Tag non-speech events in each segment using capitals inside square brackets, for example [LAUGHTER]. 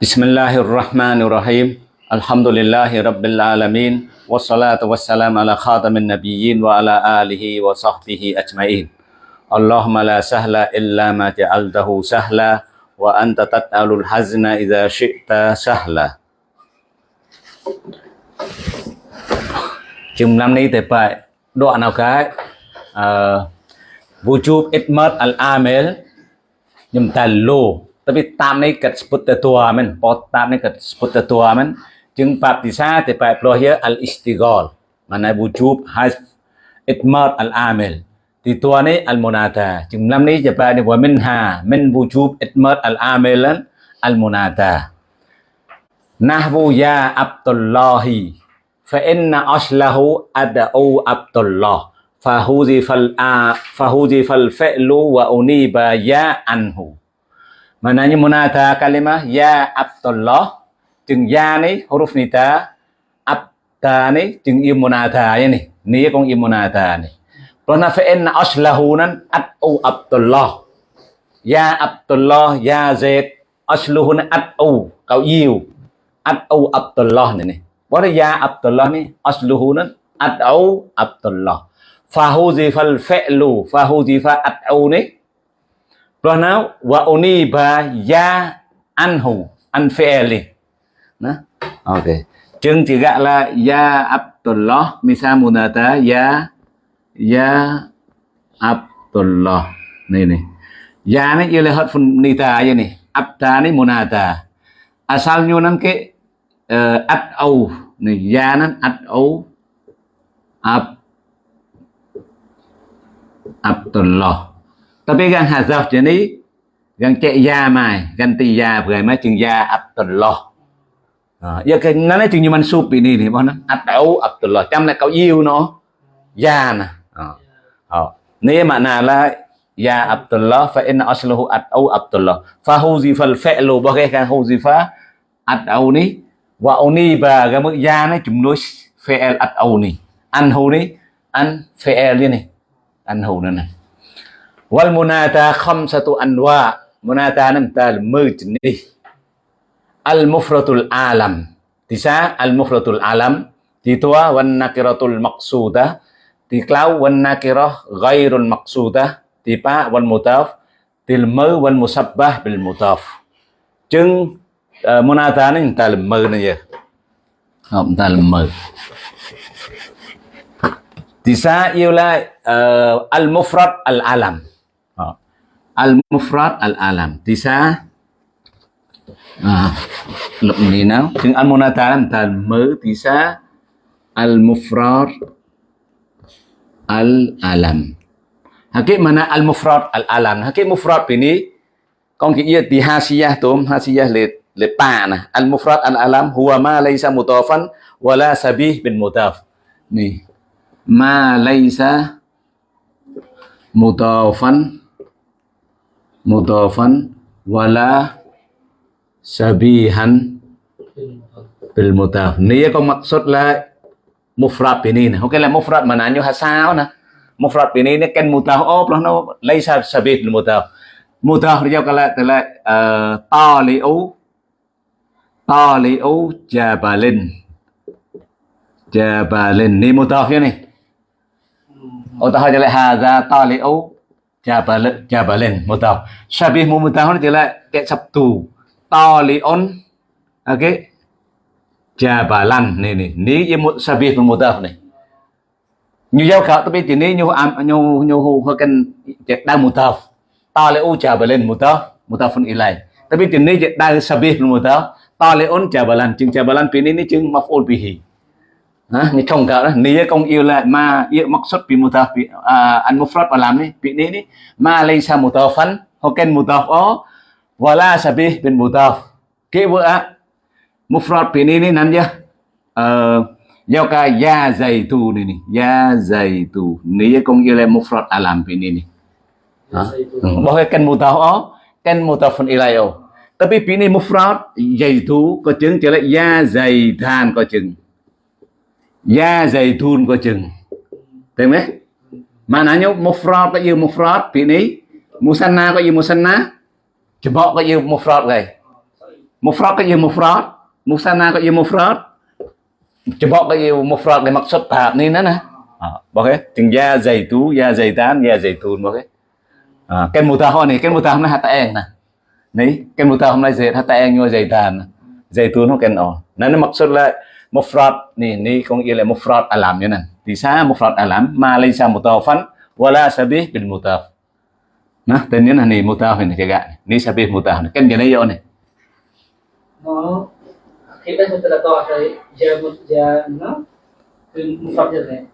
بسم الله الرحمن الرحيم الحمد لله رب العالمين والصلاة والسلام على خاتم النبيين وعلى آله وصحبه أجمعين اللهم لا سهل إلا ما جعلته سهلا وأنت تتعل الحزن إذا شئت سهلا chúng năm nay thì phải đoạn nào cái? Vũ tapi tam này kết sput tờ tua men tam này kết sput tờ tua men chừng bạp thì sa thì phải lo hiếu al istigol mà này bu chụp has itmar al amel thì tua này al monata chừng năm này thì phải đi vào men ha men bu chụp itmar al amel al monata nahwu ya abdullahi, fa inna aslahu ad'u abdullah. Fa huzifal a, fa huzifal fa'lu wa uniba ya anhu. Maknanya munada kalimah ya Abdullah, chừng ya ni huruf nida abda ni chừng im munada ya ni ni con im munada ni Karena fa'inna aslahunan at'u Abdullah. Ya Abdullah, ya Zaid aslahunan at'u kau yêu. At'u Abdullah ni ni Bởi ya Abdullah ni aslahunan at'u Abdullah. Fahuzifal fahu fahuzifa at'u ni Pronau wa uniba ya anhu an fi'li. Nah. Okay. Chừng chỉ gọi là ya Abdullah misa munata ya ya Abdullah. Này này. Ya này yêu là hết phần nita vậy này. Abda này munada. Asalnya à, nanti uh, ờ, at au. Này ya nan at au ab Abdullah. Tapi kan hazaf chạy da cek ya tì da ya mấy chừng da ập tuần À, giờ cái nó nói chừng như mình sụp bị ini thì bọn nó ập đấu ập tuần Abdullah, chăm lại cậu yêu nó da nè. À, à. Nếu mà nà là ya Abdullah fa inna asluhu atau Abdullah. Fa huzifa al-fi'lu bagaikan huzifa atau ni wa uniba cái mức ya nó chùm đối fi'l atau ni. an hu ni an fi'l ni. Anhu nữa này wal munada khamsatu anwa munada nam tal mujni al mufratul alam tisa al mufratul alam titua wan nakiratul maqsudah tiklau wan nakirah ghairul maqsudah tipa wan mutaf til mơ wan musabbah bil mutaf chừng uh, munada này ta là mơ này giờ không ta là mơ tisa yêu lại uh, al mufrad al alam al-mufrad al-alam. Tisa à, lục này nào chừng al-munata làm ta mới tisa al-mufrad al-alam. Hakik mana al-mufrad al-alam? Hakik mufrad ini Con kia di hasiyah tôm Hasiyah le, le pa nè Al-mufrad al-alam Huwa ma laysa mutafan Wala sabih bin mutaf Ni. Ma laysa Mutafan mudhafan wala sabihan bil mudhaf niya có maksud là mufrad ini nè. Ok, là mufrad mà nãy ha sao nè? Mufrad ini nè ken mudhaf oh nó nó lấy sa sabih bil mudhaf mudhaf dia kala kala ờ, taliu taliu jabalin. Jabalin. Ni mudhaf ya ni Oh tahu jadi hadza taliu Jabal Jabalin mutaf. Syabih mumutahun adalah kayak Sabtu. Talion okay. Jabalan nih nih. Ni ia syabih mutaf nih. Như giao khảo tapi như nyu nyu nyu kan đang mutaf. Taliu Jabalin mutaf mutafun ilai. Tapi ini đang syabih mutaf. Talion Jabalan. Chừng Jabalan pin ini chừng maf'ul bihi ha ni trong cả đó. Ni công yêu là ma, yêu mắc xuất bị một mutaf bị à, ăn một phát và làm đi, bị ni đi. Ma lên sa một thợ phân hoặc kênh một mutaf ó. Và la sa bị bên một mutaf kế vợ á một phát bị ni đi, nắm chưa? Ờ giao ca ya dày tu này nè ya dày tu ni công yêu là một phát à làm bị ni ừ. cái kênh một mutaf ó kênh một kan mutafun ilayo tapi pini mufrad yaitu có chứng trở lại ya dày than có chứng da dày thun coi chừng. Tìm đấy? Mà nãy nhóc một mufrad có dư mufrad một ni na có dư musanna jebok có dư mufrad một mufrad có dư mufrad na có dư mufrad jebok có dư mufrad gầy maksud tahap ni nè. À, nè bọc ấy chừng da dày tú da dày tán da dày thun ok ấy à, cái mù ta hoa này cái mù ta hôm nay hạt en nè. Này cái mù ta hôm nay dệt hạt en nhưng mà dày tàn dày thun không cái nọ nên nó mặc maksud lại. mufrad nih nih kong ile mufrad alam ya nan tisa mufrad alam ma laysa mutawafan wala sabih bil mutaf nah tên nhớ là này mutaf này kaga ni sabih mutaf này kan gane yo ne no kita sudah tahu ada jamu jana mufrad jana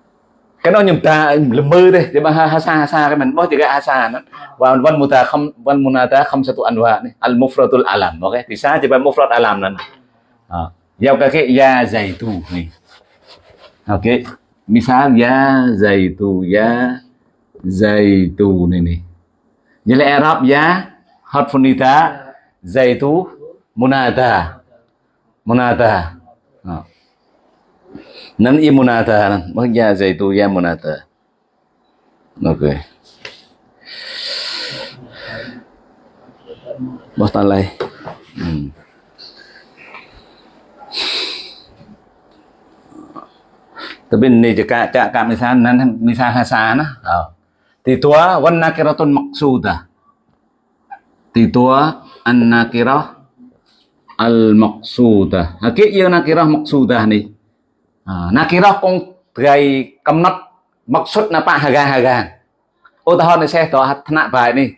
cái nó nhầm ta lầm mơ đây thế mà ha ha sa ha sa cái mình nói chỉ cái ha sa nó và văn muta không văn munata không satu anwa này al mufradul alam ok thì sa chỉ bài mufrad alam này à giao cái ya zaitu ni ok. Misal ya zaitu ya zaitu ni ni jadi Arab ya harfunita zaitu munada. Munada. à. Ờ. nan i munada, mak ya zaitu ya munata. Ok. Bos talai tapi ni jika cak kak misal nan misal hasana oh. thì tua wan nakiratun maqsuda thì tua an nakirah al maqsuda cái yêu nakirah maqsuda ni. À, nakirah con gầy cầm nắp maksud napa hagang hagang utahon ni saya to thna bài ni.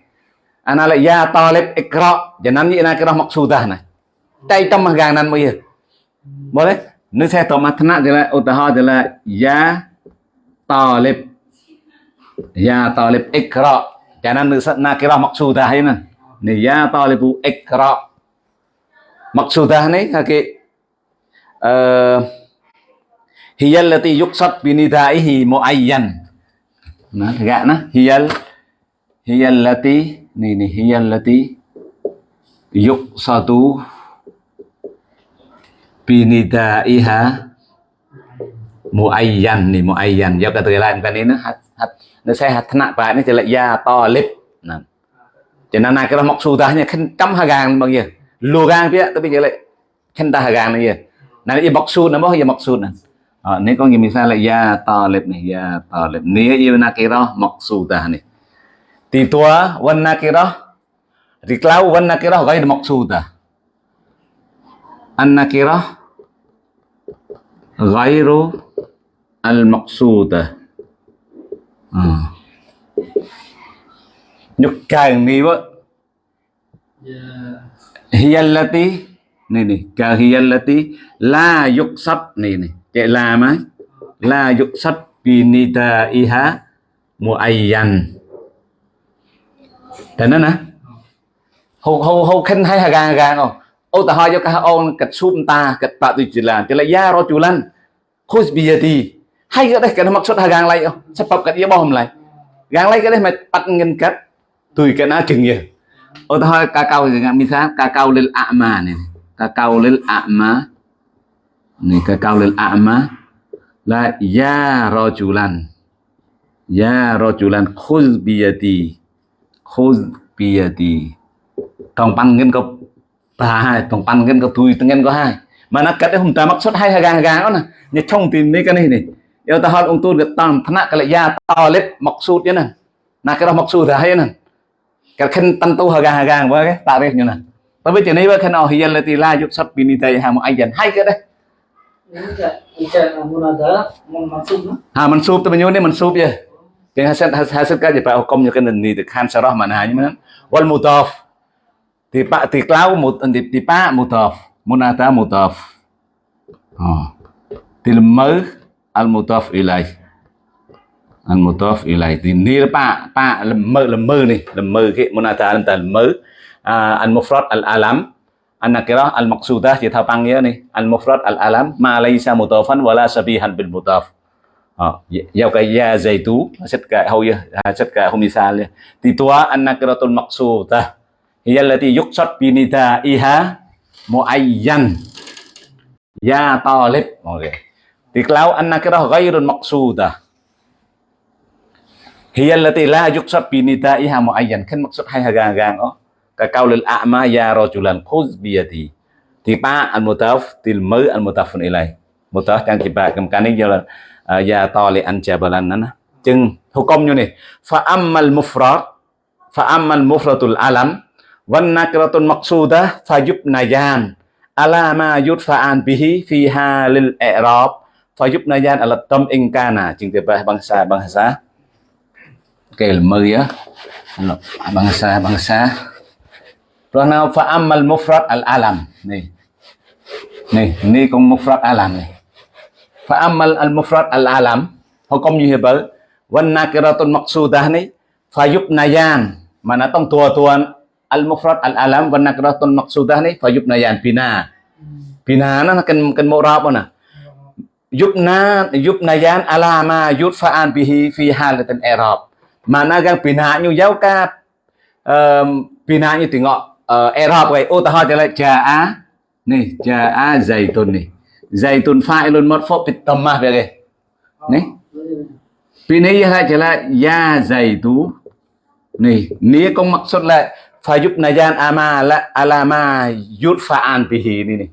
Ana la ya talib ikra jangan ni nakirah maqsudah này tay tâm hagang nan mới boleh នឹងសេះតមាថ្នាក់ទៅឡាឧទាហរណ៍ទៅឡាយ៉ាតលិបយ៉ាតលិបអ៊ីក្រ៉ចាណានឹងណាគេរស់មកស៊ូតាហ្នឹងនេះយ៉ាតលិបអ៊ីក្រ៉មកស៊ូតានេះគេអឺ هي التي يقصد بندائه معين ណាគេណា هي هي التي នេះនេះ هي التي يقصد binidaiha muayyan nih muayyan ya kata lain kan ini hat hat nasihat nak pak ini jelek ya talib nah jadi anak kita maksudahnya kentam hagang bang ya lugang dia tapi jelek kentah hagang nih ya nah ini maksud nama ya maksud nah ini kan misalnya ya talib nih ya talib ini ya nakirah maksudah nih titua wan nakirah diklau wan nakirah gaya maksudah an nakirah à. nhục càng ni vợ hiyallati này này ka hiyallati la yuksab chạy làm á la dục sách pinita iha muayyan. Thế nên nè hô hô hô khen hay hà gang gang không ô ta hỏi cho ông cật sum ta cật tạ tùy chỉ là chỉ là ya ro chu lan khôi biyati hay cái đấy, cái nó mặc xuất hà ờ, lại sắp bập cái yếu bom lại. Lại cái đấy mà bắt ngân cắt tùy cái nó chừng gì ô ta hỏi ca cao gì ngang misal ca cao lên ạ mà này. Ca cao lên ạ mà. Ni ka kaulil a'ma la ya rajulan ya rajulan khuz biyati khuz biyati tòng pan ngân có ba hai tòng ngân Right, tong pan kan kau tui tengen kau hai. Mana kat dia humta maksud hai hagang-hagang kau nah. Nya chong tin ni kan ni ni. Ya ta hal ungtu de tam thana kala ya talib maksud ya nan. Na kira maksud dah ya nan. Kal khin tan tu hagang-hagang wa ke tarikh nya nan. Tapi jadi wa khin ahiyal lati la yusab bi nidaiha muayyan. Hai ke dah. Ha mansub tu menyun ni mansub ya. Keng hasad hasad ka je pa hukum nya kan ni de khan sarah mana nya nan. Wal mudaf Ti pak ti klau mut ti ti pak mutaf. Munata mutaf. Ha. Ti lemau al mutaf ilai. Al mutaf ilai. này làm pak pak lemau lemau ta lemau ke munata lemau. Al mufrad al alam An-nakirah al-maqsudah chỉ thao tăng nghĩa này al-mufrad al-alam ma laysa mutafan wala sabihan bil mutaf ờ giao cái ya zaitu set ka hau ya set ka hum misal ti tua an-nakiratul maqsudah hiya allati yuqsad iha nidaiha muayyan. Ya talib. Okay thì kalau an-nakirah ghairun maqsudah hiyallati la yuqsad binida iha muayyan. Kan maksud hai hagang-hagang oh. Ka kaulil a'ma ya rajulan. Khuz biyadi. ទី ba al mutaf til mơ al mutafun ilai. Mutaf yang cầm kemakan ini jalan ya tali an jabalan nana. Chừng hukum như này fa ammal mufrad. Fa ammal mufradul alam. wan nakratun maqsudah fayubnayan ala ma yudfa'an bihi fiha lil i'rab fayubnayan ala tam ingkana jengtebah bangsa-bangsa kelma ya bangsa-bangsa Pronoun fa'ammal mufrad al-alam nih នេះនេះកុំ mufrad alam នេះ fa'amal al mufrad al alam ហុកុំយីហេបលវណ្ណាកិរតុនមកស៊ូដានេះ fayubnayan មកណាតុងទួទួន al alam wan nakiratun maqsudah nih fa yubnayan bina. Bina nó cần mô rạp nè yubna yubnayan ala ma yudfa'an bihi fi halatin i'rab mana gang bina như giáo ca bina như tiếng ngọ uh, Arab vậy ô ta hỏi lại jaa nih jaa zaitun nih zaitun fa'ilun marfu bit dhammah vậy nih Pini ya là ya zaitu. Nih ni công maksud là fayub najan ama la alama yudfa'an bihi ni ni.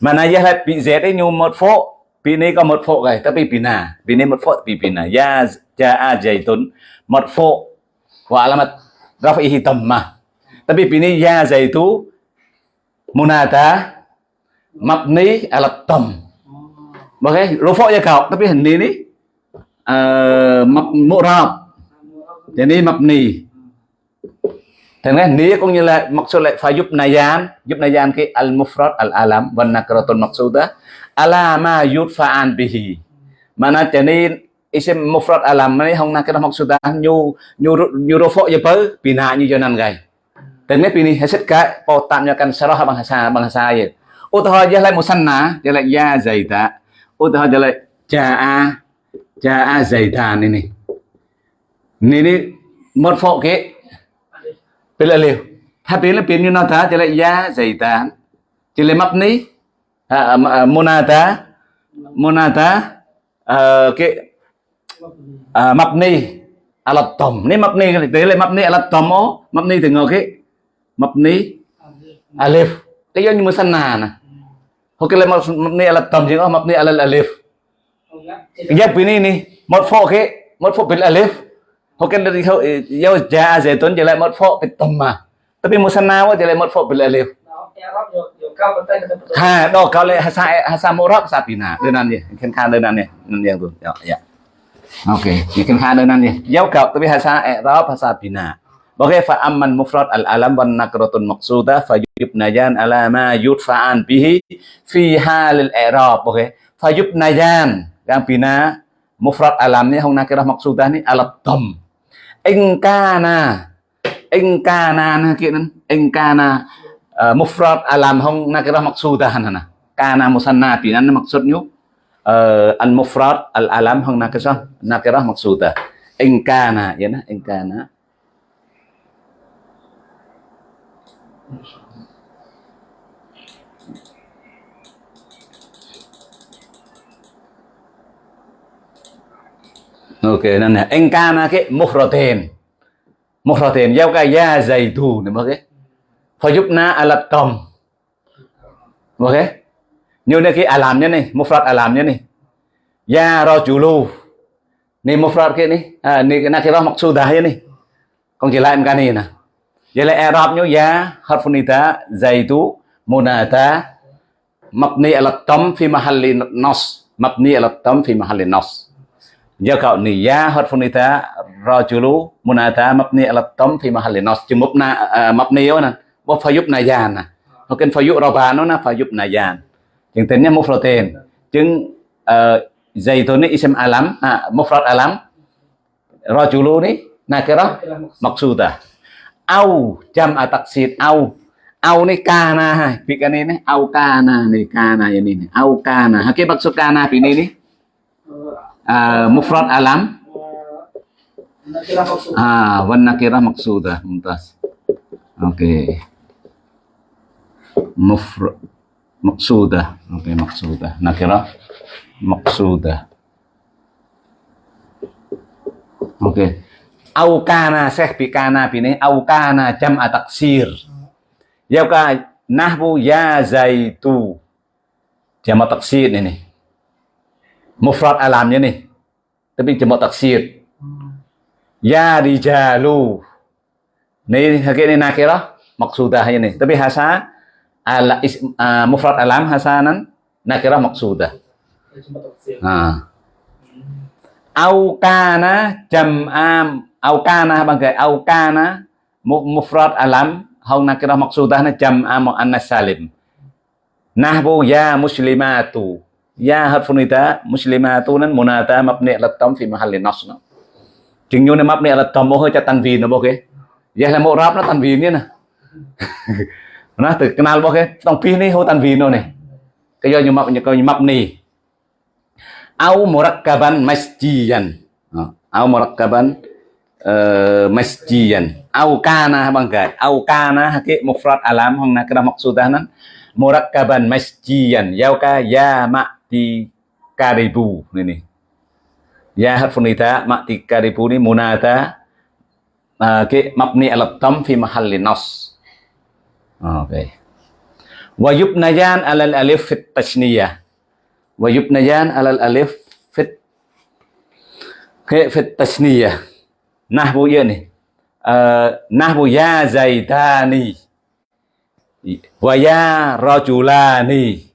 Mana ya la bi z ấy nhu một phố pini có một phố rồi tapi bi pini một phố bi pina ya ja a zaitun một phố wa alamat rafihi tamma tapi bi ini ya zaitu munata mabni ala tam Oke, rufuk ya kau, tapi ini ni uh, mab mu'rab. Jadi mabni thế nên ní cũng như là maksud lại phải giúp nayan, giúp nayan cái al mufrad al alam và nakratun maksuda Alama yudfa'an bihi. Mana cho nên isim mufrad alam này không nakrat maksuda nyu nyu nyu rofo ya bơ pina như cho nan gai. Dan hết pilih hasil ka potamnya kan sarah bahasa bahasa ya. Utah aja lai musanna, jadi ya zaita. Utah aja lai jaa jaa zaitan ini. Ini ini marfu ke là liều. Hai biến là biến như nào ta thì lại da dày tá, thì lại mập ní. À, à, à mona tá mona tá à, ờ, cái à, mập ní. À là tổng ní mập ní. Thì tế lại mập ní à là tổng ó. Mập ní thì ngờ cái mập ní. À liều. Cái giống như mưa sân nà nè. Hoặc cái lại mập ní à là tổng chứ không mập ní à là liều. Giáp biến ní một phô cái một phô biến là liều hoặc cái là giao ja zaitun jadi một phô bil tamma tapi musanna wa jadi một phô bil alif ha do kau le hasa hasa murab sapina đơn gì khen khan đơn gì đơn gì tuh ya ya oke khen khan đơn gì giao kau tapi hasa i'rab hasa bina Oke, fa amman mufrad al alam wan nakratun maqsudah fa yubnayan ala ma yudfa'an bihi fi halil i'rab. Oke. Fa yubnayan yang bina mufrad alam ni hong nakirah maqsudah ni alat dom. In kana na kinan in kana uh, ờ, mufrad à, alam hong nakira maqsudah na. À. Kana musanna binan maksudnya uh, ờ, al mufrad al alam hong nakira nakira maqsudah. In yan na in kana Ok, nên là anh ca na cái mufratin. tiền giao cái ya zaitu này mà cái. Fayubna ala tom. Ok. Như này cái alam nhá này, mufrad alam nhá này. Ya rajulu. Này mufrad cái này, à này cái nakirah maqsudah ya này. Còn chỉ lại em cái này nè. Vậy là nhớ ya harfunita zaitu munada mabni ala tam fi mahalli nas mabni ala tam fi mahalli nas giờ cậu ni ya rajulu munada mabni ala tam fi mahalli nas chừng mabna mabni đó nè bo fayub nayan nè nó cần fayub roba nó nè fayub nayan chừng tính nha mufratin chừng zaitun ni ism alam à mufrad alam rajulu ni nakirah maqsudah au jam ataksir au. Au ni kana hai. Pikan ini au kana ni kana ini ni au kana hakik maksud ini ni uh, mufrad alam. Ah wan nakirah maksudah mumtaz. Oke. Okay. mufrad maksudah oke okay, maksudah nakirah maksudah oke. Okay. au kana seh bi kana bini au kana jam ataksir ya nahwu ya zaitu. Jamak taksir ini mufrad alamnya nih tapi jamak taksir ya rijalu. Ini hakik ini nakirah maksudahnya nih tapi hasa ala is, uh, mufrad alam hasanan nakirah maksudah cuma à. au kana jam'am. Au kana bagai au kana. Mufrad alam. Hau nakirah maksudah jam'am muannas salim. Nahbu ya muslimatu ya harfu muslimatunan munata mabni ala tam fi mahalli nasb chừng như này mabni ala tam hơi cho tanwin nó ok ya là một rap nó tanwin nhé nè [LAUGHS] nó từ kenal ok tông pi ni ho tanwin nó này cái do như mab như coi như au murakkaban masjidan ờ, au murakkaban ờ, uh, masjidan au kana bangkai au kana hakik mufrad alam hong nak kena maksudah nan murakkaban masjidan yauka ya ma ma'ti karibu ini ya harfun nida ma'ti karibu ini munada uh, ke mabni alat tam fi mahalli nas. Okay wa yubnayan alal alif fit tashniyah wa yubnayan alal alif fit ke fit tasniyah nahwu ya ni. Ah, uh, nahwu ya zaitani. Wa ya rajulani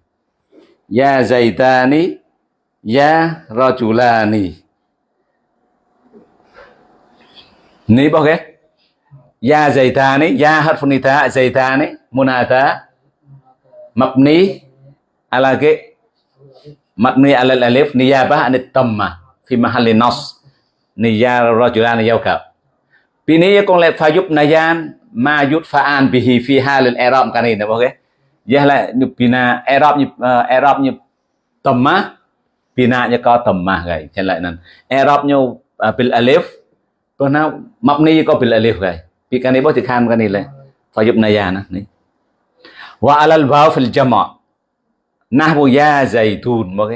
ya zaitani, ya rajulani. Ni bao cái ya zaitani, ya harfu nita zaitani, Munata, mabni, ala ke mabni ala alif niyabah anit tamma, fi mahalli nas. Niya rajulan yawka Pini con lại pha giúp nayan ma yut fa'an bihi fi halil i'rab kan bao ok Yah là như pina i'rab như uh, nhập như má pina như có tamma gầy. Dạ Cho lại nè e i'rab như à, pil alif có nào mabni có pil alif gầy. Pi bớt thì boleh cái này ini phải giúp nayan ni wa alal vào fil jama' nahwu ya zaitun ok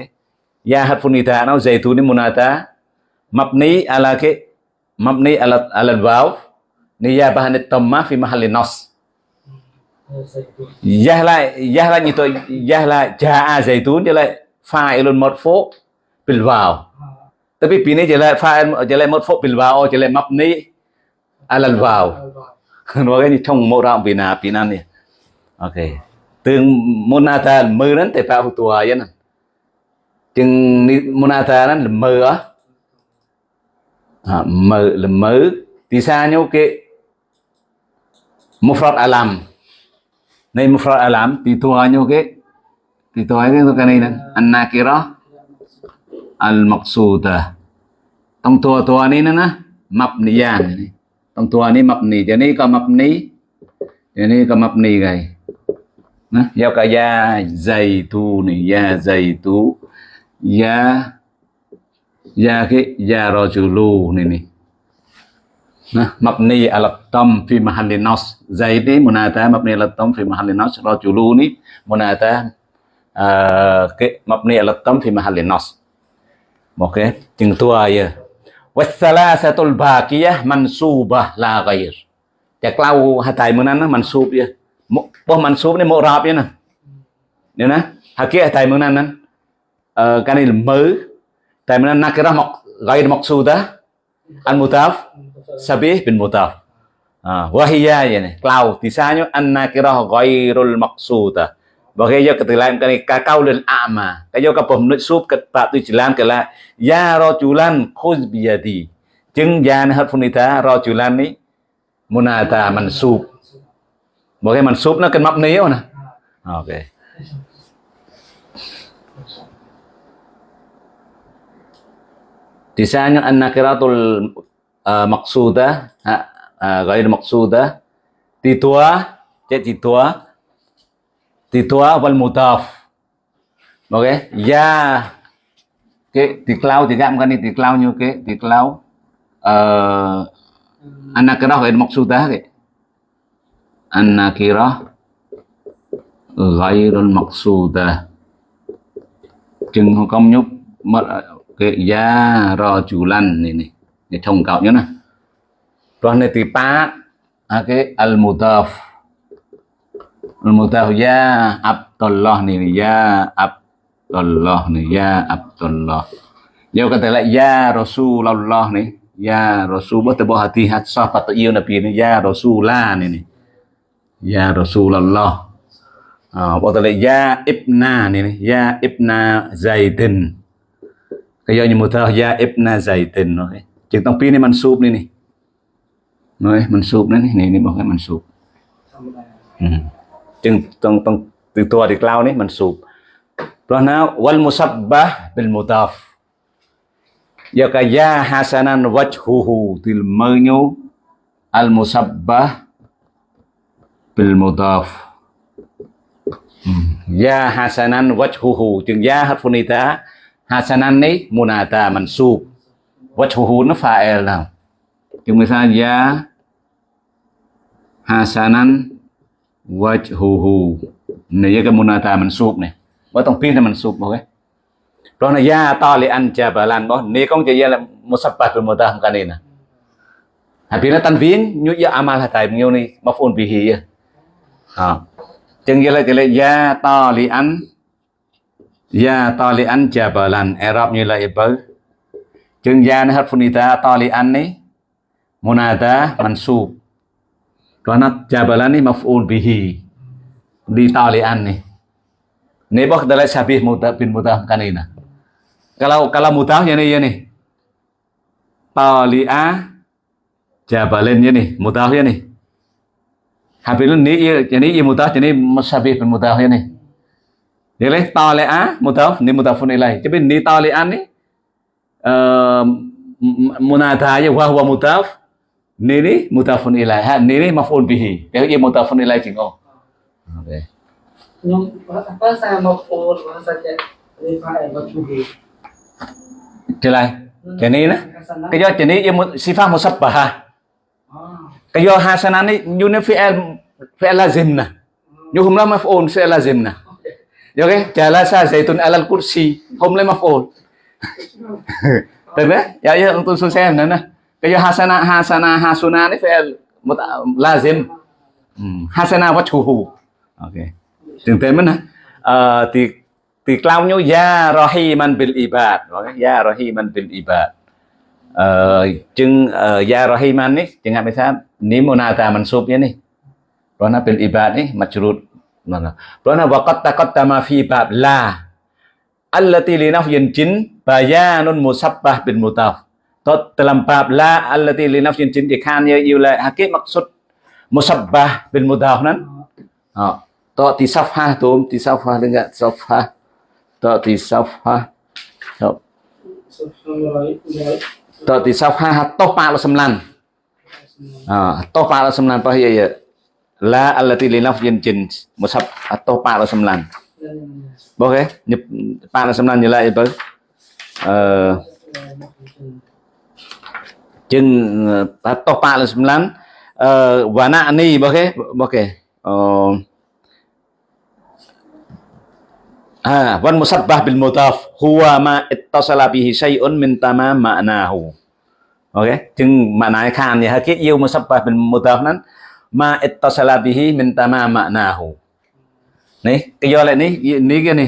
ya harfu ita nó zaitun ni munada mabni ala ke mabni ala ala waw niyabah an tamma fi mahalli nas yah là yah là như tôi yah lại jaa zaitun jadi lại fa'ilun marfu bil waw tapi pini jadi lại fa'il jadi lại marfu bil waw là mập mabni ala waw nó cái như trong mô rộng pin nào vì nào ok. Tương monata mơ nó thể tạo tua vậy nè. Chừng monata nó là mơ á. À, mơ là mơ. Thì sao nhau cái mufrad alam này mufrad alam thì thua nhau cái thì tua cái cái này nè. An nakira al maqsuda tông tua tua này nè. Nè mabniyan này tông tua này mabni jadi này có mabni này có mabni gầy. Nè, giao cả ya zaitu này ya zaitu ya ya cái ya rajulu này này nah mabni ala tam fi mahalli nas. Zaid ni munada mabni ala tam fi mahalli nas rajulu ni munada uh, à, cái mabni ala tam fi mahalli nas. Ok chừng tua ya à? wasalasatul baqiyah mansubah la ghair chắc lau hatai mương nan mansub ya boh mansub ni mu'rab ya nè. Nè nè mutaf sabih bin mutaf à, wahiyya vậy klau cloud thì sao nhá ghairul maqsudah Bagi yo ketilang kani kakau dan a'ma. Kayo ka pemnut sub ket pak tu jalan kala ya rajulan khuz biyadi. Jeng jan hat funita rajulan ni munata mansub. Bagi mansub nó cần mabni nè. Ok. Tisanya an-nakiratul uh, maqsudah uh, ghair maqsudah titua cek titua. Titua wal mudaf ok ya. Cái tiklau thì gam cái này tiklau như cái tiklau uh, an-nakirah ghair maqsudah cái an-nakirah ghairul maqsudah chừng không nhúc mất cái ya rajulan này này để thông nhớ nè rồi này thì pa à, cái al mudaf Al-Mutaf ya Abdullah ni ya Abdullah ni ya Abdullah. Dia kata lại ya Rasulullah ni ya Rasul betul buat hati hati sahabat tu Nabi ni ya Rasulah ni ni. Ya Rasulullah. bắt đầu betul ya Ibna ni ni ya Ibna Zaidin. Kaya như mutah ya Ibna Zaidin okay. Chừng tông pi ni mansub ni ni. Rồi mansub ni ni niบอกให้ mansub. ธรรมดา อืมจึงต้องต้องtừ ตัวที่กล่าวนี้มันสูบเพราะนั้นวัลมุซับบะบิลมุตาฟยากยาฮัสนันวัจฮูฮูติลมือญูอัลมุซับบะบิลมุตาฟยาฮัสนันวัจฮูฮูจึงยาฮัตฟุนิตาฮัสนันนี้มุนาตามันสูบ wajhuhu nó fa'il nào Cuma saja Hasanan wajhuhu. Này cái munata mansub này. Bỏ tông pin là mansub ok. Đó là ya ta li an jabalan bỏ. Này, con chỉ là musabbat bil mutaham kan ini. Habis tanwin nyu ya amal hatai nyu ni maf'ul bihi ya. Ha. Chừng là chỉ là ya ta li an ya ta li an jabalan. Arab như là ibal Chừng ya ni harfunita ta li an ni munada mansub. Karena jabalan ni maf'ul bihi di talian nih. Ini bok adalah syabih muta bin mutah kanina. Kalau kalau mutah ya nih ya nih. Tali'a jabalin ya nih, mutah ya nih. Habis ini ya jadi ya mutah jadi syabih bin mutah ya nih. Jadi tali'a mutah ni mutafun ilai. Tapi ni talian nih um, munada ya wa huwa mutaf ni ni mutafun ilai. Ha ni ni maf'ul bihi. Dia ia mutafun ilai chính oh okay. nhưng apa saya mau pun saja trở lại cái này nè cái do cái này ia mu- sifat musabbah. Ah. Cái do hasanan ni như nó fi'il fi'il lazim nè như hôm nay maf'ul fi'il lazim nè Được cái jalasa zaitun alal kursi. Hôm nay maf'ul. Được [LAUGHS] đấy, ya ya untuk tôi xem nữa nè. Cái do hasana hasana hasuna ni fi'il mut- lazim. Hmm, hasana wajhuhu. Okay. Từng tên mình nè. Ờ thì thì cloud nhu ya rahiman bil ibad. Okay. Ya rahiman bil ibad. Ờ chừng ờ, ya rahiman ni jangan misal ni munata mansubnya ni. rona bil ibad ni majrur. Mana? Karena waqad taqaddama fi bab la allati li nafyin jin bayanun musabbah bin mutaf. Tot dalam bab la allati li nafyin jin thì khan như yêu hakik maksud musabbah bin mutaf nan. ha to thì safha tum thì safha dengan safha. To thì safha. To, subhanallah to thì safha to 89. À, to 89 apa ya ya. La allati li nafyin jin musab to 89. Boleh nhập 89 như lại bớt. Ờ chừng uh, to 89 uh, wana ni boleh boleh. Oh. Ah, wan musabbah bil mudaf huwa ma ittasala bihi syai'un min tamam ma'nahu. Okay, chừng makna khan ya hakik yêu musabbah bil mudaf nan ma ittasala bihi min tamam ma'nahu. Nè cái do lại ni ni cái ni.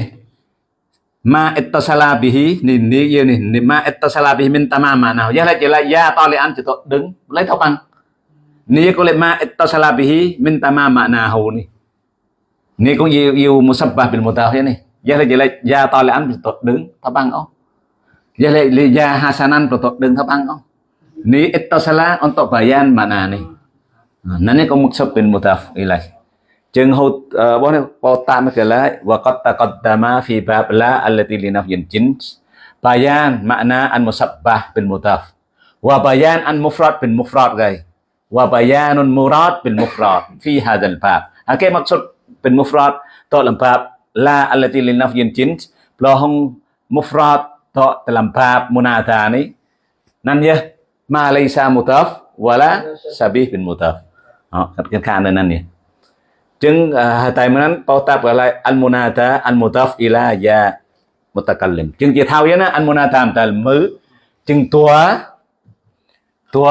Ma ittasala bihi ni ni kia ni, ni ma ittasala bihi min tamam nào giờ lại chỉ là ya to lại ăn chỉ tội đứng lấy thóc ăn. Ni có lại ma ittasala bihi min tamam ma'nahu ni. Ni cũng yêu yêu musabbah bil mudaf ya ni. Ya lại chỉ là ya to lại ăn chỉ tội đứng thóc ăn không? giờ lại ya hasanan tội đứng thóc ăn không? Ni ittasala untuk bayan mana ni. Nanti kau maksud bil mudaf ilaih. យើងហូតបងបតាមកលាវកតកតមាហ្វីបាបឡាអលទីលីណាហ្វយិនជីនបាយ៉ានម៉ាណាអានមុសបាប៊ីនមូតាហ្វវបាយ៉ានអានមុហ្វរតប៊ីនមុហ្វរតហ្គៃវបាយ៉ានមូរ៉ាតប៊ីនមុហ្វរតហ្វីហាដាលបាបអកេមកសុតប៊ីនមុហ្វរតតលំបាបឡាអលទីលីណាហ្វយិនជីនប្លោហងមុហ្វរតតលំបាបមុណាតានីណានយះម៉ាឡៃសាមូតាហ្វវឡាសាប៊ីប៊ីនមូតាហ្វអត់កាត់ខាននៅណាននេះ ចឹងតែមិនតោះតាប់កន្លែងអលមូណាតាអលមូតាហ្វអ៊ីឡាយ៉ាមុតកលឹមចឹងជាថាវណាអលមូណាតាមតលមើចឹងតួតួ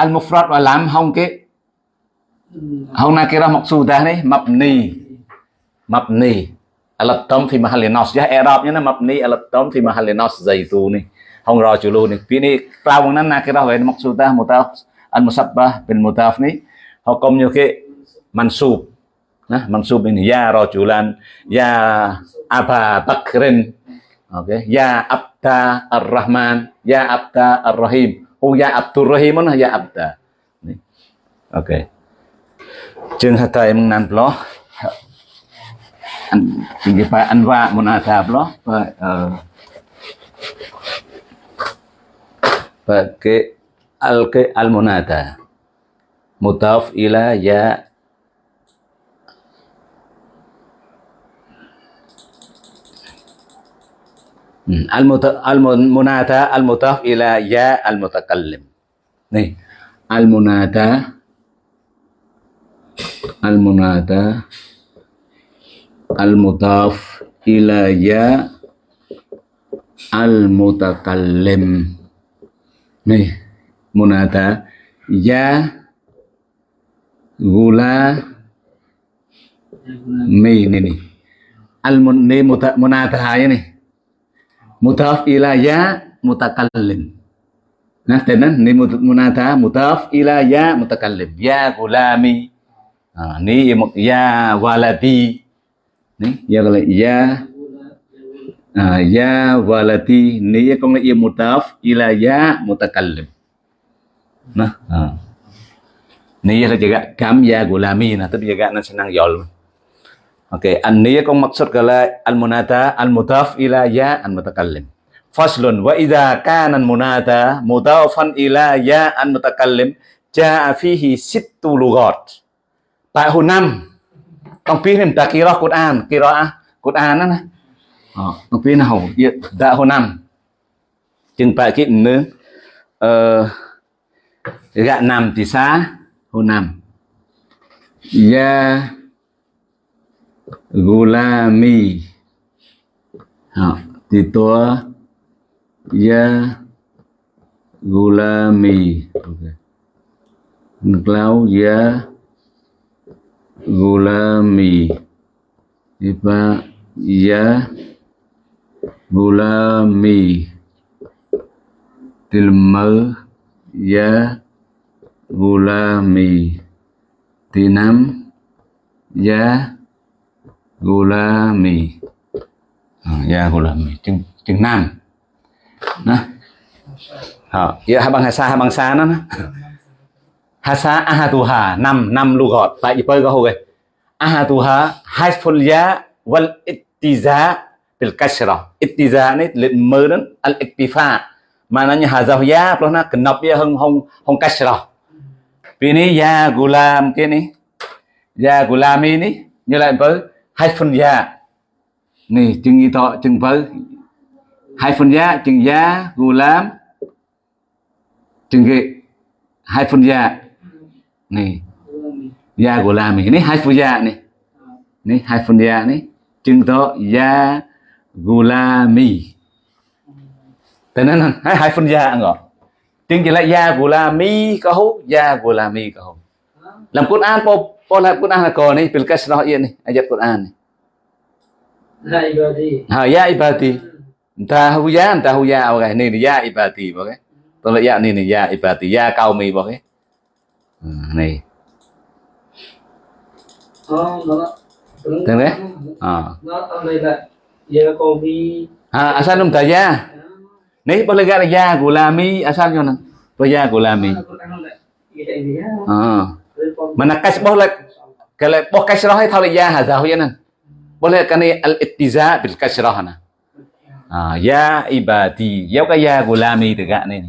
អលមូហ្វ្រតវឡាំហងគេហងណាគេរមកស៊ូតានេះម៉ាប់នីម៉ាប់នីអលតមហ្វីមហាលីណូសយ៉ាអេរ៉ាប់ណាម៉ាប់នីអលតមហ្វីមហាលីណូសហ្សៃស៊ូនេះហងរជូលូនេះពីនេះក្រៅហ្នឹងណាគេរវិញមកស៊ូតាមុតាអលមូសាប់បាបិនមុតាហ្វនេះហកុំយោគេម៉ាន់ស៊ូប nah mansub ini ya rajulan ya aba bakrin. Oke okay. ya abda ar-rahman ya abda ar-rahim. Oh ya abdur rahim ya abda. Oke. Okay. chừng hata em nan lo tinggi pa anwa munasab lo pa pakai al ke al munada mutaf ila ya al mutaf al munada al mutaf ila ya al mutakallim nih. Al munada al munada al mutaf ila ya al mutakallim nih. Munada ya gula mi ini nih. Al mun ni muta, munada ya nih mutaf ila ya mutakallim. Nah tenan ni munada mutaf ila ya mutakallim. Ya gulami. À, ni ya waladi. Ni ya ya à, ya waladi. Ni con là ya mutaf ila ya mutakallim. Nah à. ni là jaga kam ya gulami. Nah tapi jaga nan senang yol Oke, an niyya kong maksud kala al-munata al mudaf ila ya an mutakallim. Faslun wa idza kana al munada mudafan ila ya an mutakallim jaa fihi sittu lughat. Tại hồi năm trong phía niệm ta kira Quran, kira Quran đó nè. Ờ, trong phía nào đã hồi năm. Chừng tại cái nữa ờ gạ nằm thì xa hồi năm. Ya gulami. Ha, tua ya gulami. Okay. Ya gulami. Iba ya gulami. Tilmer ya gulami. Tinam ya gulami. Ya gulami. Chừng chừng nam. Đó. Họ dạ, ya habang hasa habang sa nó hasa ahatuha. Năm năm lu gọt tại gì có hồi. Ahatuha hasful ya wal ittiza bil kasra ittiza này lệnh mơ đến al iktifa. Mà nó như hazah ya nó nó kenop ya hong hong hong kasra vì này ya gulam kia này ya gulami này như lại với hai phần giá. Này, chừng y thọ, chừng vớ hai phần giá, chừng giá, gù lám. Chừng cái hai phần giá. Nè giá gula mi này. Hai phần giá nè này, hai phần giá nè chừng to ya gulami tenan hai hai phần giá ngọ. Chừng chỉ là ya gulami có hú ya gulami có hú. Làm Quran an po làm Quran là có này bil kasrah yên này ayat Quran này Ya ibadi. ha ya ibadi. Entah hu ya entah hu ya okay ni ya ibadi okay tolak ya ni ni ya ibadi ya kaumi okay này Oh, nó Tiếng đấy? À. Nó ở đây là giờ còn đi à asal num taya ni boleh gak ya gulami asal yo nang to ya gulami à mana kas boleh kalau boh kasrah hay thau ya hadha hu yanan boleh kani al ittiza bil kasrah na à ya ibadi, ya ka ya gulami tegak ni.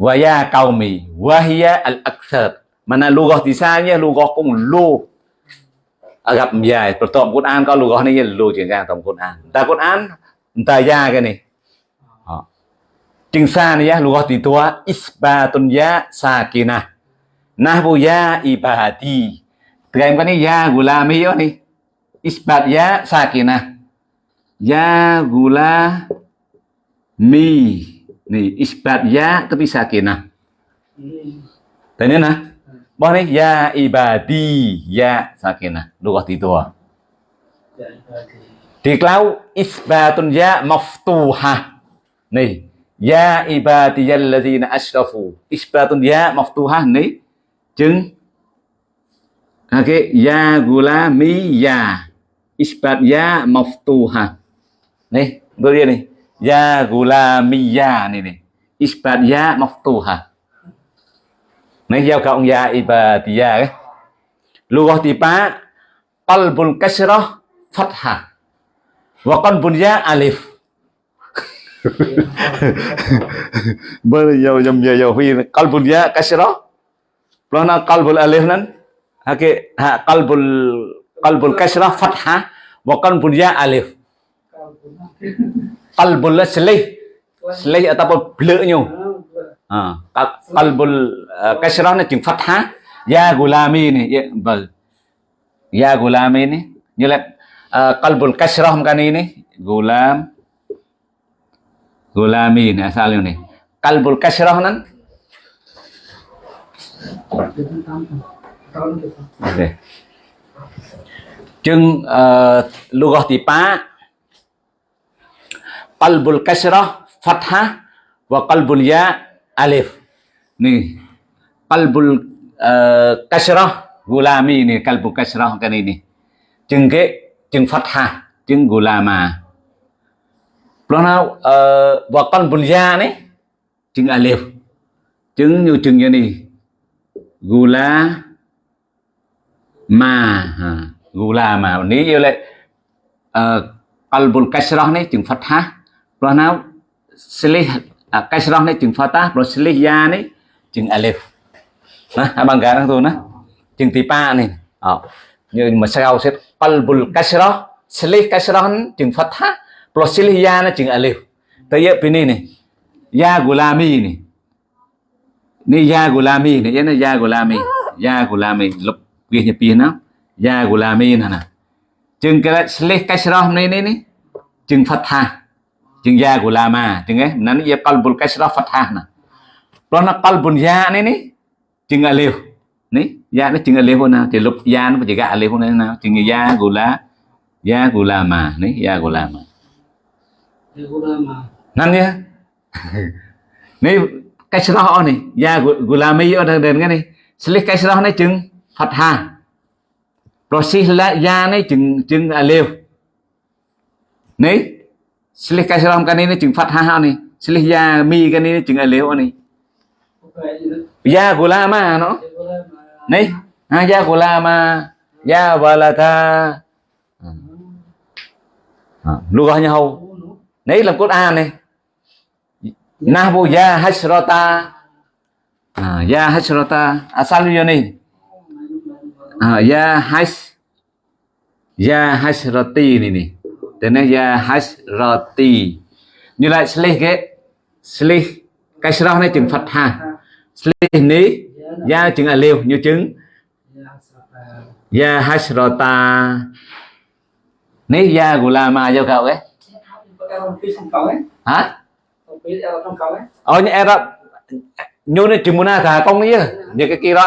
Wa ya qaumi, wa hiya al akthar mana lugah di sana, lugah cũng lu. Gặp dài tổng Quran có lugah này lu chuyển ra tổng Quran. Ta Quran ta ya cái này chừng xa này ya, lugah di tua, isbatun ya sakina nahbu ya ibadi. Terangkan ni ya gulami yo ni. Isbat ya sakinah. Ya gulami. Ni isbat ya tapi sakinah. Tanya nah. Bah ni ya ibadi ya sakinah. Lugah itu ah. Di klau isbatun ya maftuhah. Nih ya ibadiyalladzina asrafu. Isbatun ya maftuhah ni chứng okay. ya gulami ya. Isbat ya maftuha. Nih tôi dia nih ya gulami ya nih nih isbat ya maftuha. Nih giao cộng ya ibat ya cái lugah tipa qalbul kasrah fatha, wa qalbun ya alif. Bây giờ dòng giờ giờ huy qalbun ya kasrah plana kalbul alif nan. Ha ke ha qalbul qalbul kasrah fathah wa qalbun ya alif. Qalbul là slih slih ataupun bleu nyu vâng ha qalbul uh, kasrah nó chừng fathah. Ya gulami ni ya vâng ya gulami ni. Là uh, qalbul kasrah kan ini gulam. Gulami ni asal ni. Qalbul kasrah nan okay. chừng uh, ờ, lugah tipa qalbul kasrah fathah wa qalbul ya alif. Ni qalbul ờ, uh, kasrah gulami ni qalbul kasrah kan ini chừng cái chừng fathah chừng gulama. Plana uh, ờ, wa qalbul ya ni chừng alif. Chừng như chừng như này. Gula ma gula mà ní yêu lệ. Uh, qalbul kasrah này chừng rồi nào silih à, uh, kasrah này chừng fathah rồi silih ya này chừng alif. Bằng cái đó thôi nữa, chừng tí ba này. Ờ như mà sao sẽ qalbul kasrah silih kasrah này chừng ha. Rồi silih ya này chừng alif. Tới giờ bên này này ya gulami này. Ni ya gulami này cái này ya gulami ya gulami lục វាពីហ្នឹងយ៉ាគូឡាមីនណាជើងក្រិតឆ្លេះកាច់ស្រោះនេះនេះនេះជើងផាត់ថាជើងយ៉ាគូឡាម៉ាចឹងហ៎ណានេះយកកលបុលកាច់ស្រោះផាត់ថាណាព្រោះណាកលបុនយ៉ានេះនេះជើងអាលេវនេះយ៉ានេះជើងអាលេវណាទីលុបយ៉ានបច្ចកអាលេវណាជើងយ៉ាគូឡាយ៉ាគូឡាម៉ានេះយ៉ាគូឡាម៉ាណានេះនេះកាច់ស្រោះអស់នេះយ៉ាគូឡាមីអត់ដឹងនេះឆ្លេះកាច់ស្រោះនេះជើង Phật Hà. Rồi sihla ya này chừng chừng à liều. Này slih kasrah cái này nó chừng fathah này. Slih ya mi cái này à, à, nó chừng liều này. Không phải la nữa ya gulama nó. Thì cũng là mà la ha ya gulama ya walata à, lugahnya nhau. Nấy nó cốt a Quran này. Nahbu ya hasrota ya à, hasrota Asal như này. À, ya has. Ya hasrati này này. Thế nên ya hasrati. Như lại slih cái. Slih. Cái srah này chừng fatha Slih ni Ya chừng alif như chừng. dạ sao à Ya hasrata. Ní ya gulama cho cậu ấy. có em không biết không có ấy Hả? không biết em không có ấy Oh, cái kia đó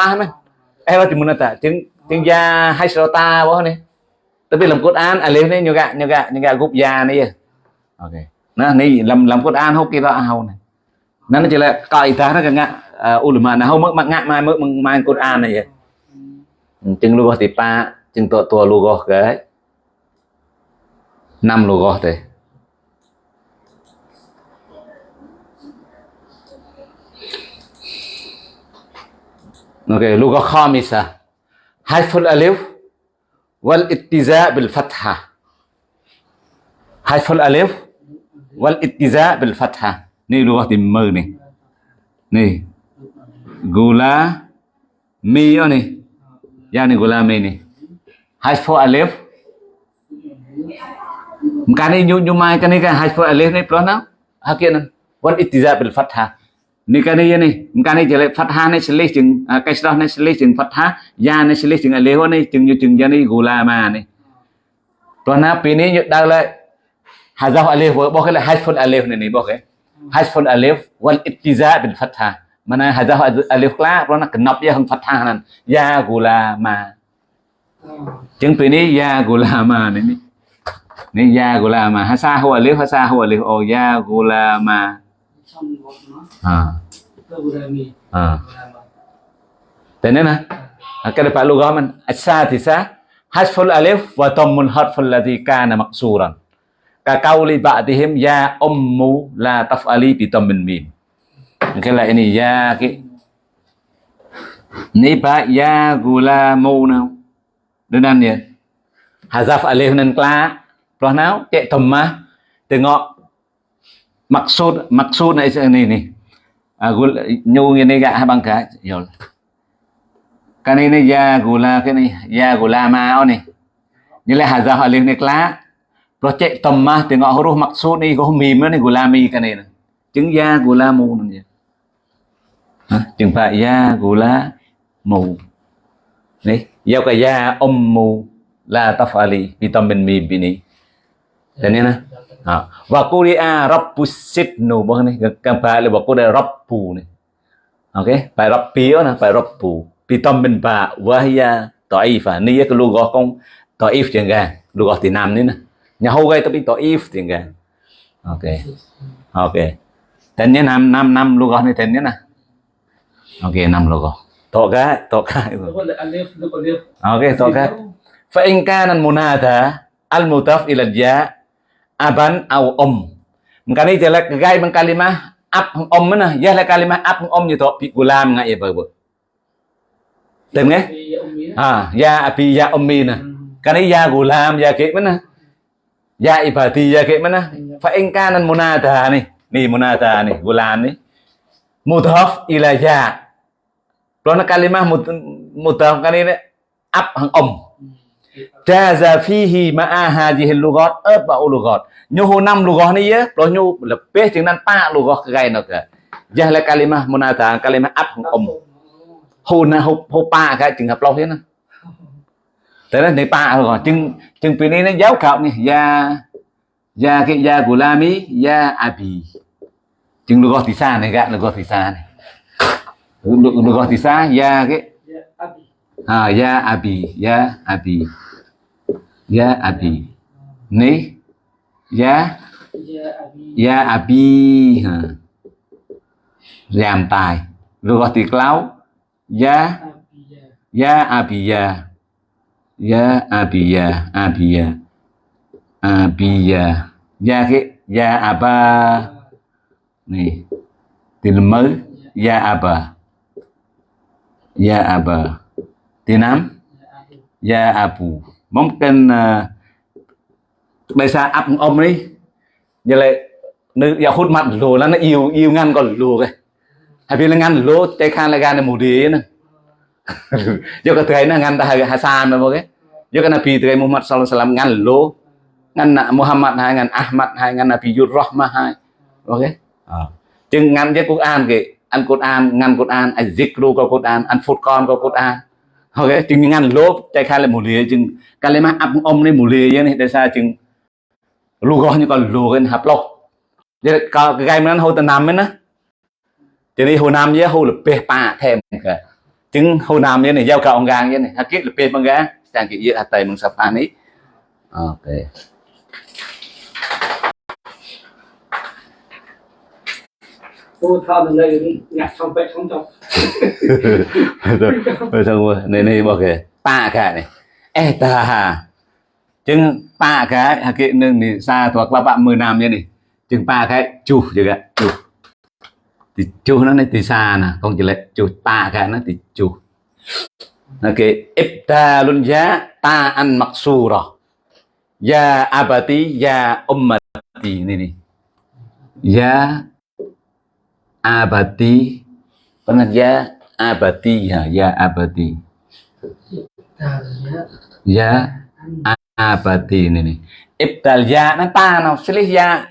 ni cimunata kong ni ta Nya ke kira na. ta bố này. jeung ya hasrota boh ni. Tapi dalam Quran alif ni juga juga juga group ya ni ya. Oke. Nah, ni dalam dalam Quran hok kira hau ni. Nah, nó chỉ là kaidah nó ngạ uh, ulama nah hau mak ngạ mai mak mai Quran này ya. Jeung lugah tipa, chừng tua tua lugah cái. Năm lugah Haiful alif wal ittiza bil fatha. Haiful alif wal ittiza bil fatha. Ni luwak di mơ này. Này. Gula mi yo này. Gula mi này. Haiful alif. Cái này nhu nhu mai cái này cái haiful alif này plus nào? Hakian wal ittiza bil fatha. នេះកានេះនេះកានេះជាលេផាត់ហានេះឆ្លេះជាងកែស្ដោះនេះឆ្លេះជាងផាត់ហាយ៉ានេះឆ្លេះជាងអលេហនេះជាងយុជាងយ៉ានេះគូឡាម៉ានេះព្រោះណាពីនេះយុដល់ហើយហាហ្សោអលេហរបស់គេហាហ្វុនអលេហនេះរបស់គេហាហ្វុនអលេហ والاتزاء بالفتحه ម៉ាណាហាហ្សោអលេហខ្លះព្រោះណាកណប់យ៉ាហឹងផាត់ហាហ្នឹងយ៉ាគូឡាម៉ាជាងពីនេះយ៉ាគូឡាម៉ានេះនេះយ៉ាគូឡាម៉ាហាសាហូអលេហហាសាហូអលេហអូយ៉ាគូឡាម៉ា À. à. thế nên là cái này phải lưu gom xa thì xa. Hasful alif và tomul hasful là gì kana maksuran ka kauli ba'dihim ya ummu la taf'ali bi tammin mim. Cái là này, ya cái ni ba ya gulamu nào? Đơn ăn nhỉ? Hazaf alif nan kla pro nào? Chạy thầm mà. Từ ngọ. Maksud maksud này này này à, gul nyu ini gak habang yol cái này ya gula cái ya gulama ni như là hazaf alif này kla rồi chạy tầm huruf maksud ni có mìm ni này gulami cái này nè chứng ya gulamu nè vậy Hả? chừng phải ya gula mu Nih, ya ka ya ummu la tafali vitamin mim bini Dan ini nah. Ha. Wa quri'a rabbus sidnu bah ni kan ba le wa quri'a rabbu ni. Okey, bài rabbi đó nè, bài rabbu. Vitamin ba wa hiya dha'ifa. Ni cái lugah con dhaif chẳng ga. Lugah thì nam ni nè. Nhà hô gây tapi dhaif chẳng ga. Okey. Okey. Dan ni nam nam nam lugah ni dan ni nè. Okey, nam. Tok ga, tok ga. là Oke, tokat. Fa in kana munada al mudaf ila ya aban au om. Mengkani jelek gai meng kalimah ab hong om mana? Ya la kalimah hong om như to bị gulam ngai ba ba. Tem nghe? Ah, ya abi ya ummi na. Kani ya gulam ya ke mana? Ya ibadi ya ke mana? Fa in kana munada ni. Ni munada ni, gulam ni. Mudaf ila ya. Kalau nak kalimah mud- mudaf kan ini ab hang om. Jaza fihi ma'a hadhihi lughat arba'u lughat. Nyu năm lughat ni ya, kalau nyu lebih dengan pa lughat ke gain ke. Jah la kalimah munada kalimah ab hang om. Hu na hu hu pa cái trường hợp lâu thế nè. Thế nên để pa rồi chừng nó giáo khảo ni ya ya cái ya gulami ya abi. Chừng lughat thì xa này gạ lughat thì xa này. Lughat thì xa ya cái abi Ha, ya abi, ya abi. Ya abi. Ni ya abi ya abi ha. Giảm tài. Rồi gọi thì cloud. Ya abi ya abiya. Ya abiya. Abiya. Ya cái ya aba. Ni. Từ mới ya aba. Ya aba. Abi Ya Abu. Mungkin uh, giờ áp ông đi. Như là nữ ya hút mặt lùa là nó yêu yêu ngăn còn lùa cái. Hay vì là ngăn lùa chạy khăn là gan là mù đi nè. [LAUGHS] Giờ cái thứ nó ngăn ta hay Hasan mà cái. Giờ cái Nabi từ Muhammad sallallahu alaihi wasallam ngăn lùa. Ngăn na Muhammad hai ngăn Ahmad hai ngăn Nabi Yur Rahmah hai. Ok. Chừng ngăn với Quran kì. Ăn Quran, ngăn Quran, ăn zikru có Quran, ăn Furqan có Quran ok chừng ngăn lốp, chạy khai là một lìa, chừng cái lấy mà áp ông lên một lìa vậy này, tại sao chừng lù gọi như còn lù cái hạp lọc vậy cái gai mình hô tận nam ấy nữa cho nên hồ nam với hồ là bê pa thêm cả chừng hồ nam với này, giao cả ông gang với này hạt kết là bê bằng gá chẳng kỹ gì hạt tay bằng sập anh ấy ok. Cô thao từ đây nhặt xong vậy xong trong. Rồi xong rồi này này bảo cái ta cái này. Eta chừng ta cái hạt nương thì xa thuộc ba bạn mười năm như này. Chừng ta cái chủ chứ cái chủ, thì chủ nó này thì xa nè không chỉ là chủ ta cái nó thì chủ, ok ibtalun ya ta an rồi, ya abati ya ummati ini nih ya abati pernah ya? Abati ya ya abati ta rồi nhá ya abati ini nih. Ibtal ya nó ta nào silih ya.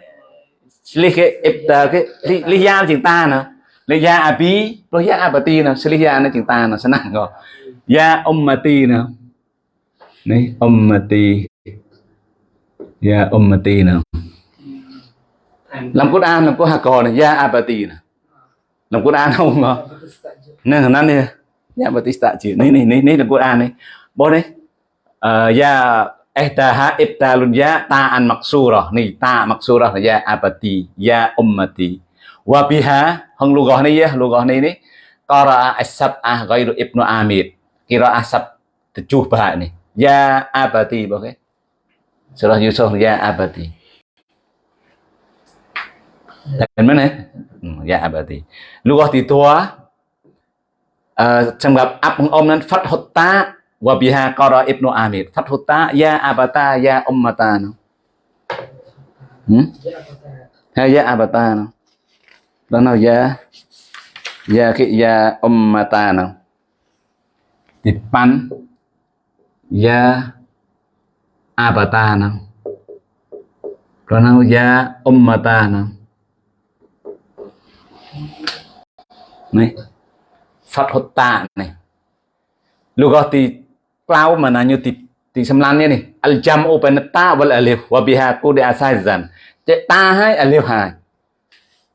Silih cái ibtal cái li, li ya chừng ta nào li ya abi. Rồi ya abati nào silih ya nó chừng ta nào senang rồi ya ummati nào này ummati. Ya ummati nào thành làm Quran làm có hà cò này ya abati nào làm Quran không ngờ nên ya batista chỉ này này này này là Quran này bố đấy ờ ya ya ta'an maksurah ni ta maksurah ya abati ya ummati. Wa biha hang lugah ni ya lugah ni ni qara'a as-sab'ah ghairu ibnu amir. Qira'ah sab tujuh bahak ni ya abati okey surah yusuf ya abati dan mana ya? Hmm, ya berarti. Lughah ti thua Uh, trong gặp áp ibnu amir fathuta ya abata ya ummatan hmm? ya abata dan đó ya ya ki ya ummatan nó ya abata nó ya ummatan. No. ហើយយ៉ាអាបាតានោះដល់នោះយ៉ាយ៉ាគិយ៉ាអ៊ុំម៉ាតានោះទីប៉ាន់យ៉ាអាបាតានោះដល់នោះយ៉ាអ៊ុំម៉ាតានោះនេះ Fathota này Lugah ti klau mananya ti ti semlannya nih al jam'u baina ta wal alif wa biha qudi asazan cek ta hai alif hai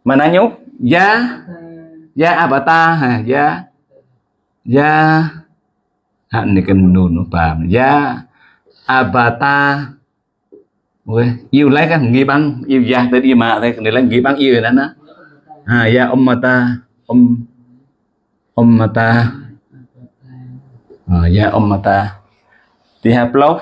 mananya ya ya apa ta ha ya ya ha ni kan nun nó paham ya abata Ôi, yêu lấy cái nghi băng yêu giang tới đi mà đây này là nghi băng yêu đó nó à ya ummata um ummata uh, ya ummata dihaplof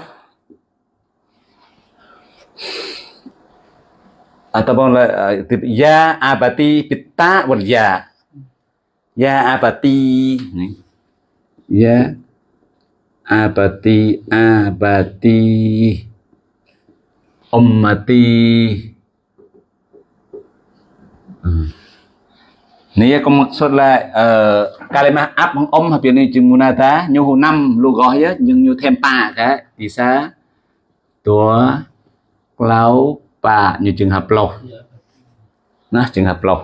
ataupun uh, ya abati pitta wal ya. Ya abati ya abati abati ummati hmm. Nia có một số là uh, kalima áp bằng âm hợp này chừng muna ta? Như hồ năm lu gói á nhưng như thêm pa cái thì sa tua lau pa như trường hợp lâu nó trường hợp lâu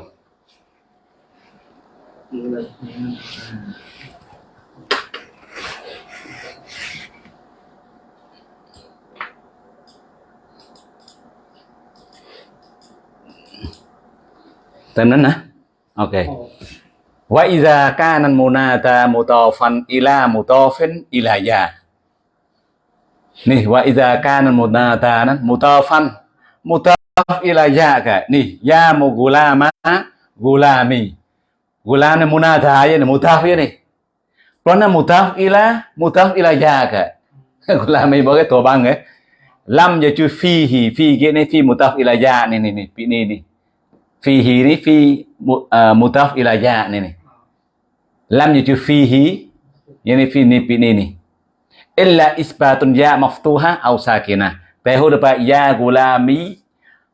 tên nó nè. Oke. Okay. Wa iza kana munata mutafan ila mutafin ila ya. Nih wa iza kana munata nan mutafan mutaf ila ya ka. Nih ya mu gulama gulami. Gulam ni munata ya mutaf ya ni. Còn là mutaf ila mutaf ila ya. [LAUGHS] Gulami bao cái tổ băng ấy. Lam giờ chú phi hì phi cái này phi mutaf ila ya ni ni ni ni ni phi ini fi uh, mutaf ilaja ini nih. Lam itu fihi phi fi ini ini nih. Illa isbatun ya maftuha au sakinah. Tehu dapat ya gulami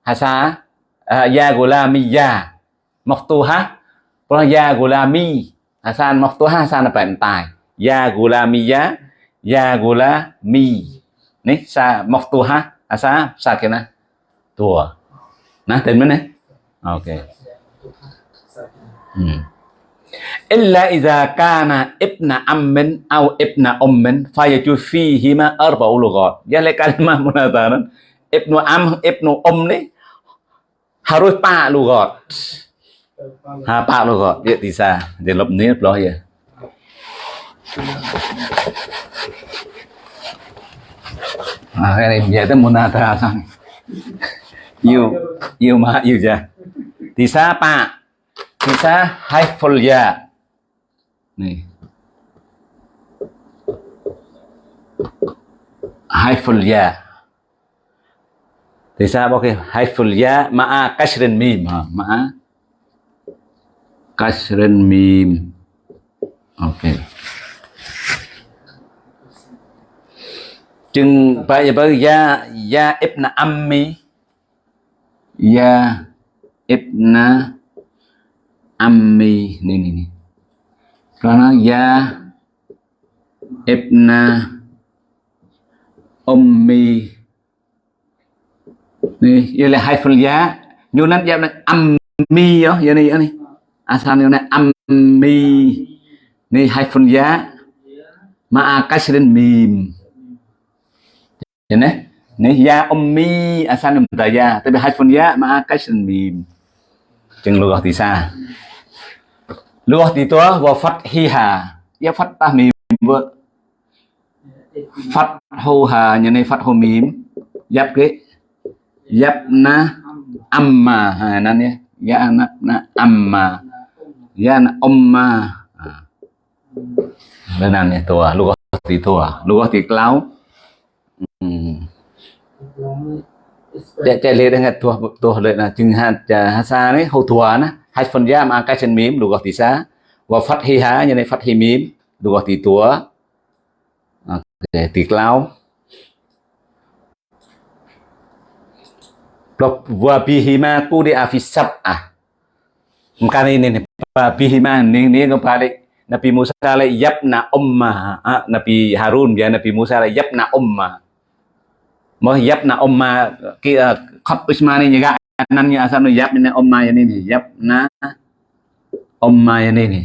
hasa à, ya gulami ya maftuha Pulang ya gulami hasan maftuha hasan dapat entai. Ya gulami ya ya gulami. Nih sa maftuha hasa sakinah. Tua. Nah, temen nih. Okay. Ừ. Illa idha kana ibna ammin au ibna ummin fayaju fihima arba'u lughat. Jadi kalimah munadzaran ibnu am ibnu um ni harus pak lughat. Ha pak lughat dia bisa dia lop ni loh ya. Ah, ini biasa munadzaran. [LAUGHS] You you mah you ja. Tisa pa. Tisa haiful ya. Nih. Haiful ya. Tisa pakai haiful ya ma'a kasrin mim. Ha, ma'a kasrin mim. Oke. Okay. Chừng bây giờ ya ya ibn ammi ya ibna ammi. Ni ni ni. Karena ya ibna ummi. Ni đây là hai phần giá như nó giao này, ammi đó giờ này này asal này ammi. Ni hai phần giá ma kasrin mim Nhìn này, này ya ummi asal mutaya, tapi hai phần ya ma kasrin mim. Chừng lừa thì xa. Lừa thì tua wa fathiha ya fathah mim phát hô hà như này phát hô mím giáp cái giáp na amma ha nan ya ya na na amma ya na Omma à. bên này nè, tua lúc có tí tua lúc cloud. Ừ để chạy lên dengan tua tua lên là chừng hạt hạt sa đấy hậu tua na hai phần giam à cái chân mím lúc có tí sa và phát hi há như này phát hi mím lúc có tí tua để tí cloud Blok wa bihima kudi afisab ah. Maka ini nih, wa bihima ini ini kembali Nabi Musa le yabna umma ah, Nabi Harun ya Nabi Musa le yabna umma mau hijabna umma ki khat usmani juga anannya asal hijabnya umma yang ini hijabna umma yang ini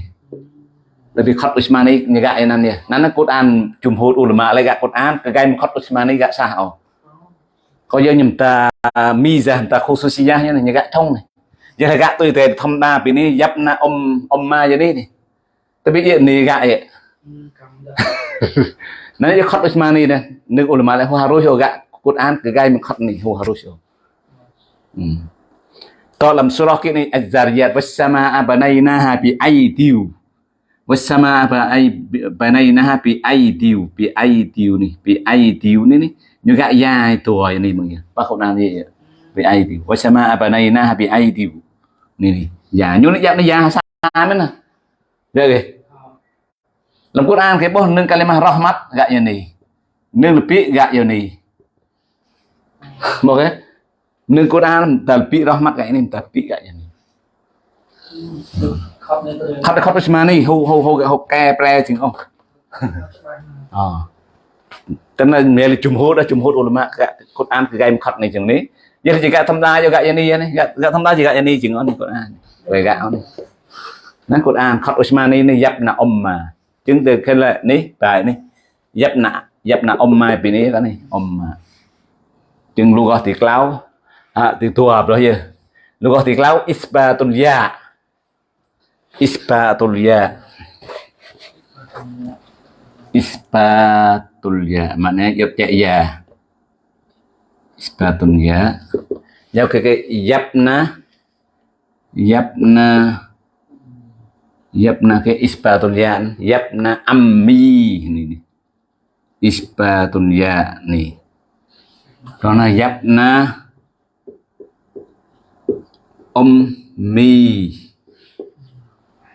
tapi khat usmani juga anannya nana Quran jumhur ulama lagi Quran kegaim khat usmani gak sah oh có giờ nhầm ta à, mi ra ta khu sushi ya như này như gạ thông này. Giờ là tôi thì thông đa vì này dắp na om om ma giờ này. Tôi biết điện này gạ vậy nãy giờ khóc mà này nước ulama lại hoa rồi hiểu gạ Quran cái gai mình khắc này hồ hà rồi ừ. to làm surah kia này, az-zariyat was-samaa banaynaha bi aydiu was-samaa banaynaha bi aydiu bi aydiu này bi aydiu này. Này như gã dài tuổi này mọi người. Bác không làm gì bi aydiu was-samaa banaynaha bi aydiu này này giả như nó dạng nó giả sao? Mới nè. Được rồi làm Quran cái bố nâng kalimah rahmat gạ yoni nâng lebih gạ yoni Moga nương Quran tapi rahmat kayak ini tapi kayak ini. Khot khot Bismani hu hu hu hu ke pre sing oh. Ờ. Tức là nghe là chùm hốt đó chùm hốt ulama cái Quran cái game khot này chừng này. Giờ chỉ cả tham gia cho gạ yani này, gạ tham gia chỉ gạ yani chừng on Quran. Về gạ on. Nó Quran khot Usmani này dập na umma. Chứng từ cái là ní bài ní. Dập na dập na umma bên này cái này umma. Chứng lu gọt thì clau. À thì tua rồi giờ lu gọt thì clau isbatul ya isbatul ya isbatul ya maknanya yop ya ya isbatun ya giao cái cái yapna yapna yapna cái isbatul ya yapna ammi ini nih isbatun ya nih karena yapna ummi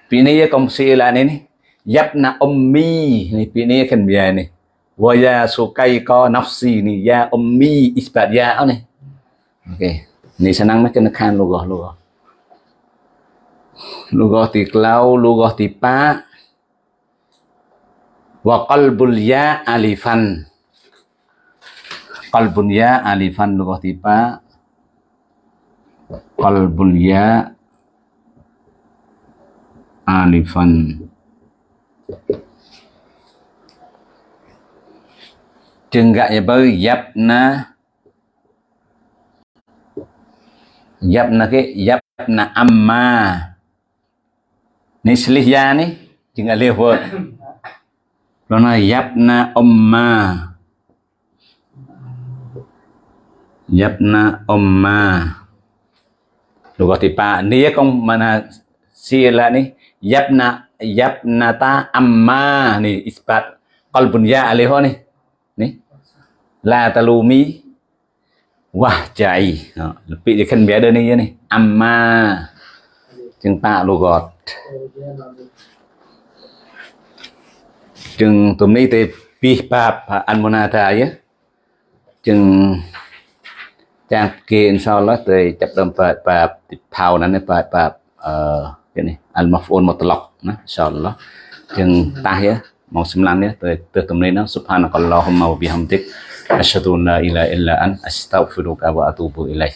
ini ya công silan ini yabna ummi ni ini kan biar ni wa ya sukai ko nafsi ni ya ummi isbat ya ni okay ni senang nak kena kan logo logo logo ti klau logo ti pa wa qalbul ya alifan qalbun ya alifan logo ti pa qalbul ya alifan. Jenggak ya baru yapna yapna ke yapna amma. Ni selih ya ni jenggak lewa [COUGHS] Lona yapna umma yapna umma Lugo tipa pa ya, kong mana sila ni. Yapna ta amma ni. Isbat qalbun ya aliho ni. Ni? La talumi. Wah chạy bị cái khăn bé đơn này này amma. Chừng ta lô gọt chừng tụi này thì pi bab an monata ya. Chừng ចាំគេអ៊ីនសាអល់ឡោះទៅចាប់ដើមបើកបែបទីផៅហ្នឹងបើកបែបអឺគេនេះអលម៉ាហ្វូនមកត្លុកណាអ៊ីនសាអល់ឡោះជាងតាស់មកសម្លាញ់នេះទៅទើសទំនេរហ្នឹងសុផានកល្លោហុមវបិហាំតិកអស្ហដូនឡាអ៊ីឡាអ៊ីឡាអានអស្តោហ្វីរុកវ៉ាអទូប៊ូអ៊ីឡៃ